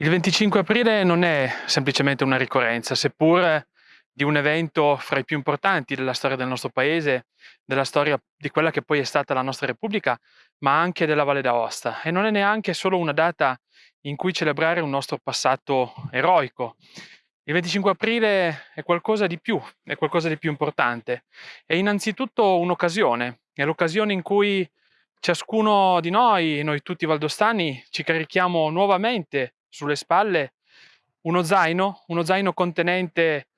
Il 25 aprile non è semplicemente una ricorrenza, seppur di un evento fra i più importanti della storia del nostro paese, della storia di quella che poi è stata la nostra Repubblica, ma anche della Valle d'Aosta. E non è neanche solo una data in cui celebrare un nostro passato eroico. Il 25 aprile è qualcosa di più, è qualcosa di più importante. È innanzitutto un'occasione, è l'occasione in cui ciascuno di noi, noi tutti valdostani, ci carichiamo nuovamente sulle spalle uno zaino, uno zaino contenente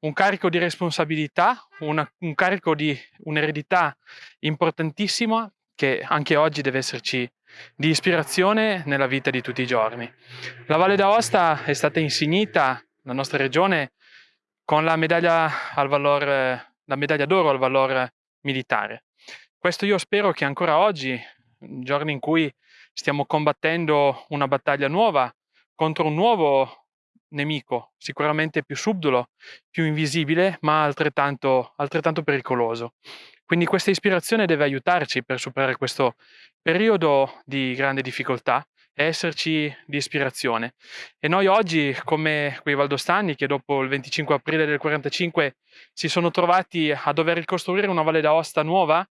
un carico di responsabilità, una, un carico di un'eredità importantissima che anche oggi deve esserci di ispirazione nella vita di tutti i giorni. La Valle d'Aosta è stata insignita, la nostra regione, con la medaglia, valor, la medaglia d'oro al valore militare. Questo io spero che ancora oggi, giorni in cui stiamo combattendo una battaglia nuova, contro un nuovo nemico, sicuramente più subdolo, più invisibile, ma altrettanto, altrettanto pericoloso. Quindi questa ispirazione deve aiutarci per superare questo periodo di grande difficoltà e esserci di ispirazione. E noi oggi, come quei valdostani che dopo il 25 aprile del 45 si sono trovati a dover ricostruire una Valle d'Aosta nuova,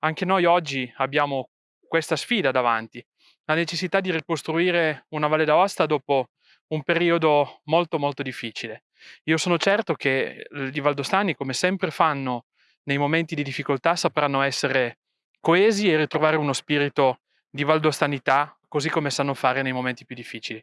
anche noi oggi abbiamo questa sfida davanti, la necessità di ricostruire una Valle d'Aosta dopo un periodo molto molto difficile. Io sono certo che i valdostani, come sempre fanno nei momenti di difficoltà, sapranno essere coesi e ritrovare uno spirito di valdostanità, così come sanno fare nei momenti più difficili.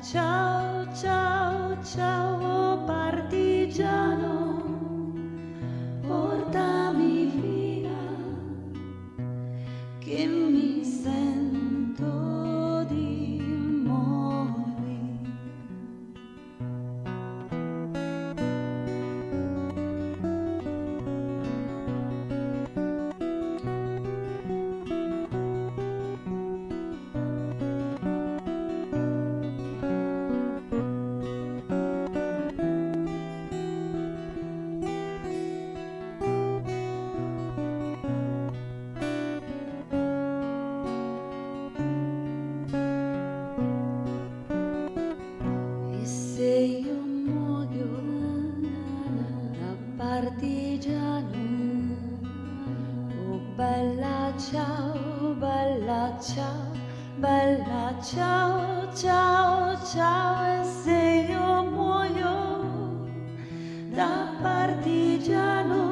ciao, partigiano, ciao, bella ciao, bella ciao, ciao, ciao, e se io muoio da partigiano,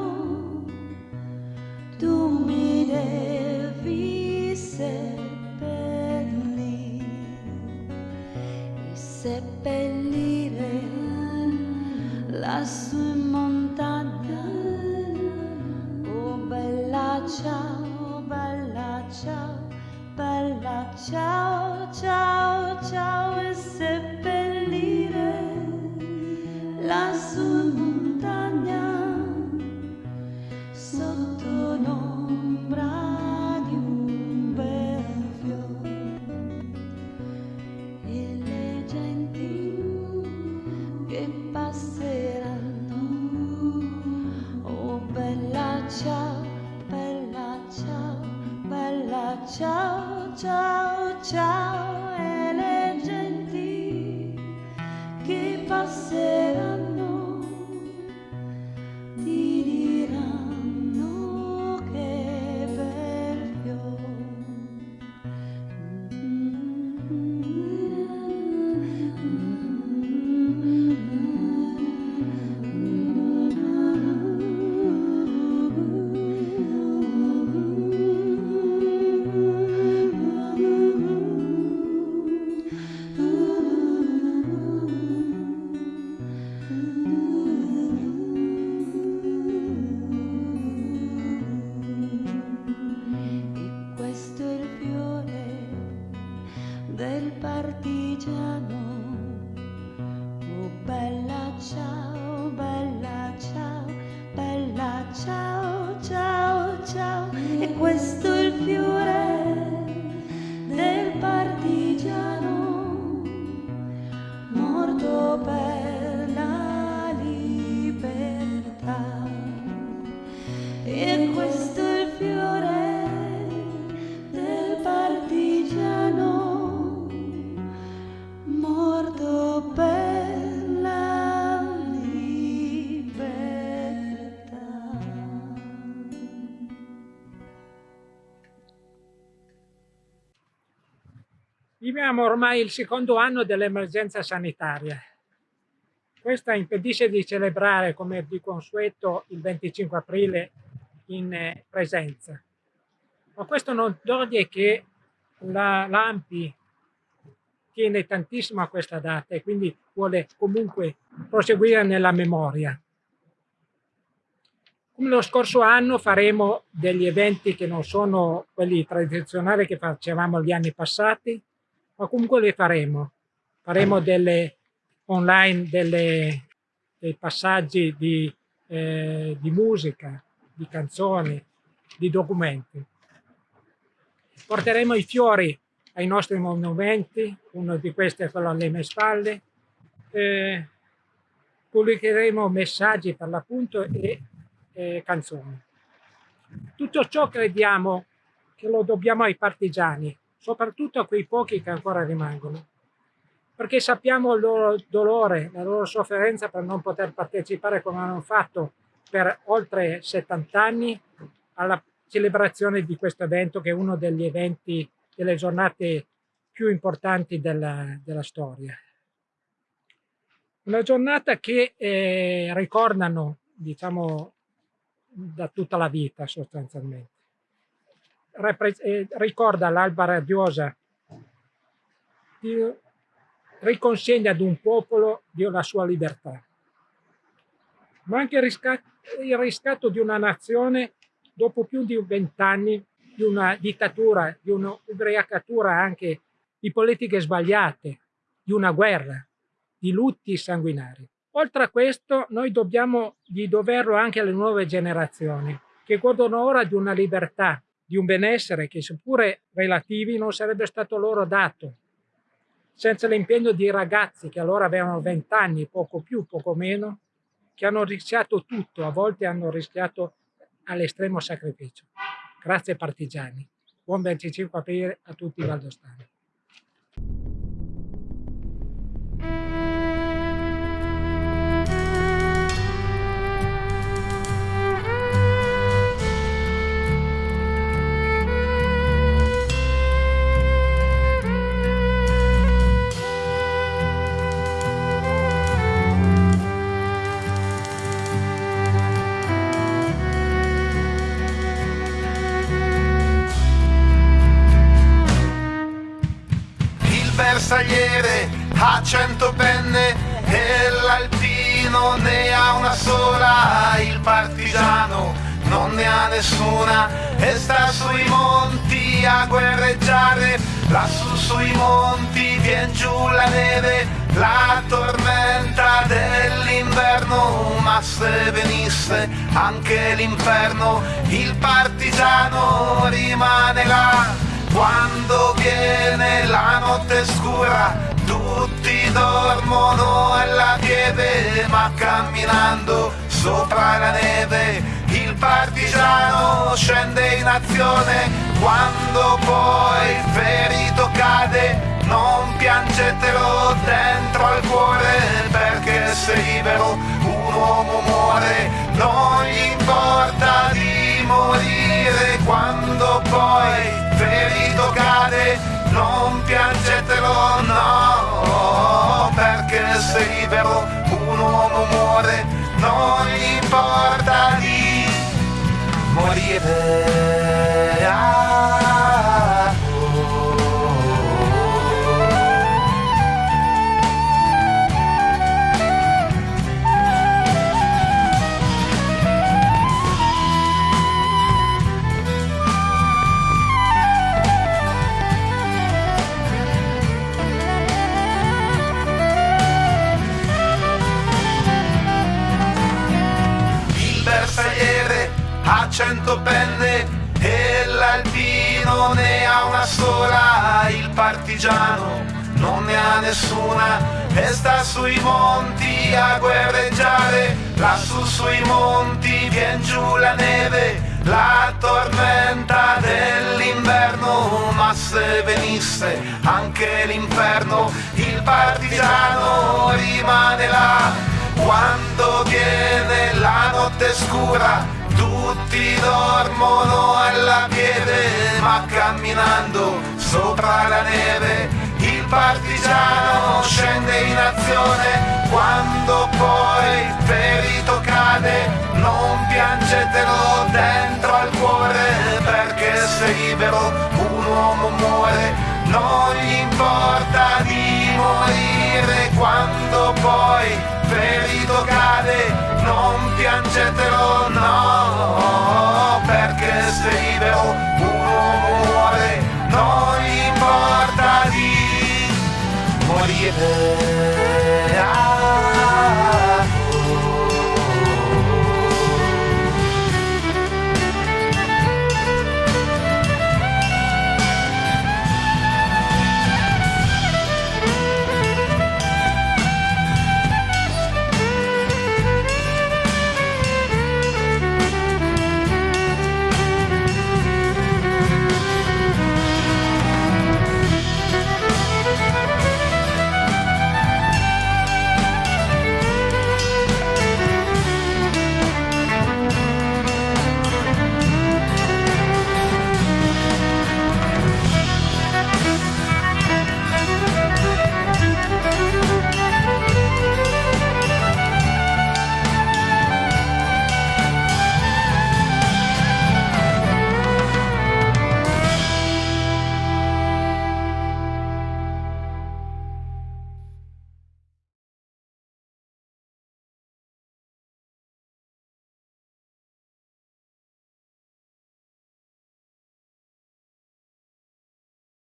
tu mi devi seppellire e seppellire lassù Viviamo ormai il secondo anno dell'emergenza sanitaria. Questa impedisce di celebrare come di consueto il 25 aprile in eh, presenza. Ma questo non toglie che la l'AMPI tiene tantissimo a questa data e quindi vuole comunque proseguire nella memoria. Come lo scorso anno faremo degli eventi che non sono quelli tradizionali che facevamo gli anni passati, ma comunque le faremo. Faremo delle online delle, dei passaggi di, eh, di musica, di canzoni, di documenti. Porteremo i fiori ai nostri monumenti, uno di questi è quello alle mie spalle, eh, pubblicheremo messaggi per l'appunto e eh, canzoni. Tutto ciò crediamo che lo dobbiamo ai partigiani, soprattutto a quei pochi che ancora rimangono, perché sappiamo il loro dolore, la loro sofferenza per non poter partecipare come hanno fatto per oltre 70 anni alla celebrazione di questo evento che è uno degli eventi, delle giornate più importanti della, della storia. Una giornata che eh, ricordano, diciamo, da tutta la vita sostanzialmente. Eh, ricorda l'alba radiosa, riconsegna ad un popolo la sua libertà, ma anche il riscatto di una nazione dopo più di vent'anni di una dittatura, di un'ubriacatura anche di politiche sbagliate, di una guerra, di lutti sanguinari. Oltre a questo, noi dobbiamo di doverlo anche alle nuove generazioni, che godono ora di una libertà, di un benessere che seppure relativi non sarebbe stato loro dato, senza l'impegno di ragazzi che allora avevano 20 anni, poco più, poco meno, che hanno rischiato tutto, a volte hanno rischiato all'estremo sacrificio. Grazie partigiani. Buon 25 aprile a tutti i valdostani. Il partigiano non ne ha nessuna e sta sui monti a guerreggiare, lassù sui monti vien giù la neve, la tormenta dell'inverno, ma se venisse anche l'inferno, il partigiano rimane là. Quando viene la notte scura tutti dormono e la pieve ma camminando sopra la neve il partigiano scende in azione. Quando poi il ferito cade non piangetelo dentro al cuore perché sei libero, un uomo muore, non gli importa di morire. Quando poi ferito cade, morire. Partigiano non ne ha nessuna e sta sui monti a guerreggiare, lassù sui monti vien giù la neve, la tormenta dell'inverno, ma se venisse anche l'inferno, il partigiano rimane là. Quando viene la notte scura, tutti dormono alla piede, ma camminando sopra la neve, il partigiano scende in azione, quando poi ferito cade, non piangetelo dentro al cuore, perché sei libero, un uomo muore, non gli importa di morire. Quando poi ferito cade, non piangetelo, no, perché sei